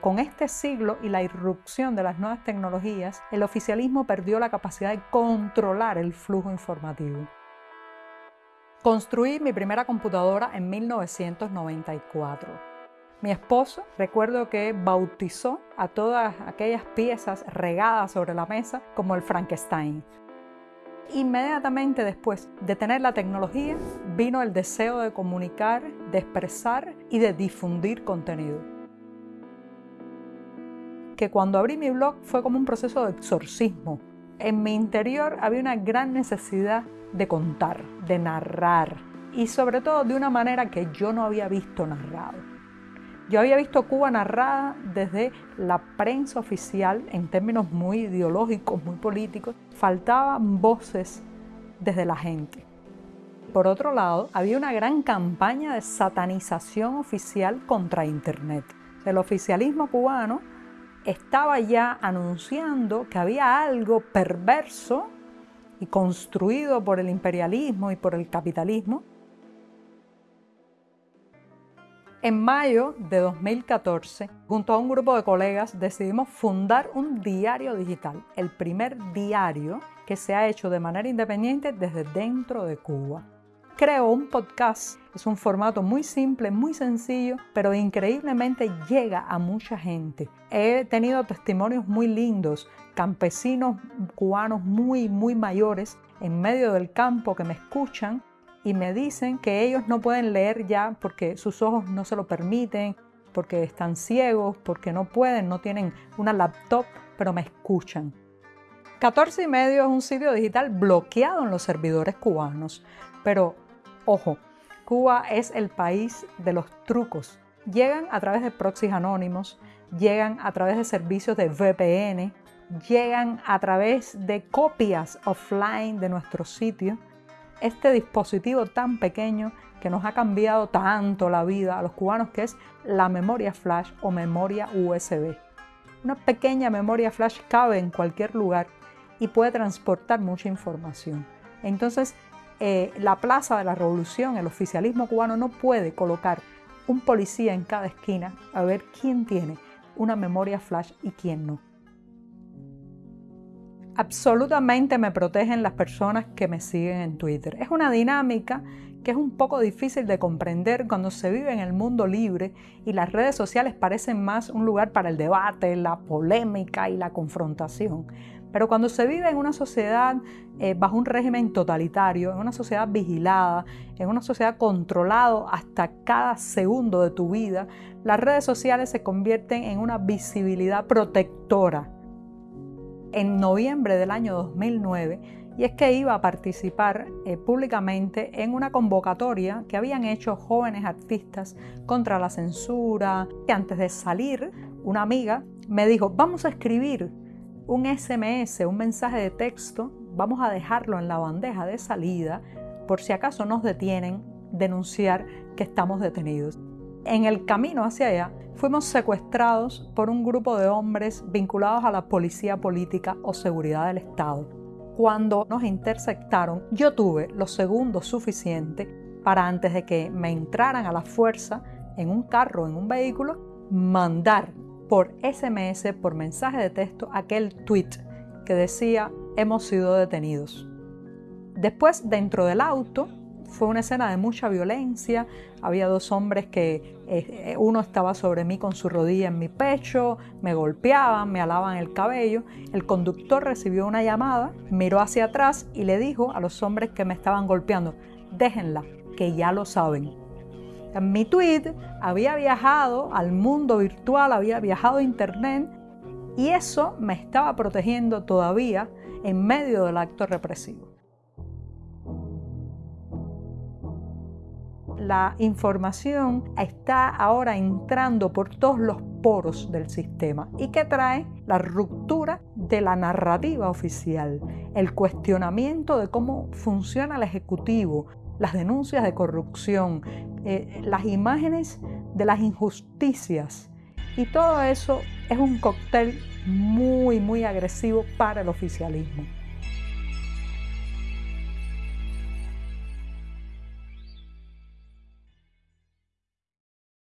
Con este siglo y la irrupción de las nuevas tecnologías, el oficialismo perdió la capacidad de controlar el flujo informativo. Construí mi primera computadora en 1994. Mi esposo, recuerdo que bautizó a todas aquellas piezas regadas sobre la mesa como el Frankenstein. Inmediatamente después de tener la tecnología, vino el deseo de comunicar, de expresar y de difundir contenido. Que cuando abrí mi blog fue como un proceso de exorcismo. En mi interior había una gran necesidad de contar, de narrar y sobre todo de una manera que yo no había visto narrado. Yo había visto Cuba narrada desde la prensa oficial en términos muy ideológicos, muy políticos. Faltaban voces desde la gente. Por otro lado, había una gran campaña de satanización oficial contra Internet. El oficialismo cubano estaba ya anunciando que había algo perverso y construido por el imperialismo y por el capitalismo. En mayo de 2014, junto a un grupo de colegas, decidimos fundar un diario digital, el primer diario que se ha hecho de manera independiente desde dentro de Cuba. Creo un podcast, es un formato muy simple, muy sencillo, pero increíblemente llega a mucha gente. He tenido testimonios muy lindos, campesinos cubanos muy, muy mayores en medio del campo que me escuchan y me dicen que ellos no pueden leer ya porque sus ojos no se lo permiten, porque están ciegos, porque no pueden, no tienen una laptop, pero me escuchan. 14 y medio es un sitio digital bloqueado en los servidores cubanos, pero Ojo, Cuba es el país de los trucos. Llegan a través de proxies anónimos, llegan a través de servicios de VPN, llegan a través de copias offline de nuestro sitio. Este dispositivo tan pequeño que nos ha cambiado tanto la vida a los cubanos, que es la memoria flash o memoria USB. Una pequeña memoria flash cabe en cualquier lugar y puede transportar mucha información. Entonces, eh, la Plaza de la Revolución, el oficialismo cubano no puede colocar un policía en cada esquina a ver quién tiene una memoria flash y quién no. Absolutamente me protegen las personas que me siguen en Twitter. Es una dinámica que es un poco difícil de comprender cuando se vive en el mundo libre y las redes sociales parecen más un lugar para el debate, la polémica y la confrontación. Pero cuando se vive en una sociedad eh, bajo un régimen totalitario, en una sociedad vigilada, en una sociedad controlada hasta cada segundo de tu vida, las redes sociales se convierten en una visibilidad protectora. En noviembre del año 2009, y es que iba a participar eh, públicamente en una convocatoria que habían hecho jóvenes artistas contra la censura. Y antes de salir, una amiga me dijo, vamos a escribir un SMS, un mensaje de texto, vamos a dejarlo en la bandeja de salida por si acaso nos detienen, denunciar que estamos detenidos. En el camino hacia allá fuimos secuestrados por un grupo de hombres vinculados a la policía política o seguridad del Estado. Cuando nos interceptaron, yo tuve los segundos suficientes para antes de que me entraran a la fuerza en un carro, en un vehículo, mandar por SMS, por mensaje de texto, aquel tweet que decía hemos sido detenidos. Después, dentro del auto, fue una escena de mucha violencia. Había dos hombres que eh, uno estaba sobre mí con su rodilla en mi pecho, me golpeaban, me alaban el cabello. El conductor recibió una llamada, miró hacia atrás y le dijo a los hombres que me estaban golpeando, déjenla, que ya lo saben. Mi tweet había viajado al mundo virtual, había viajado a internet y eso me estaba protegiendo todavía en medio del acto represivo. La información está ahora entrando por todos los poros del sistema y que trae la ruptura de la narrativa oficial, el cuestionamiento de cómo funciona el Ejecutivo, las denuncias de corrupción, eh, las imágenes de las injusticias. Y todo eso es un cóctel muy, muy agresivo para el oficialismo.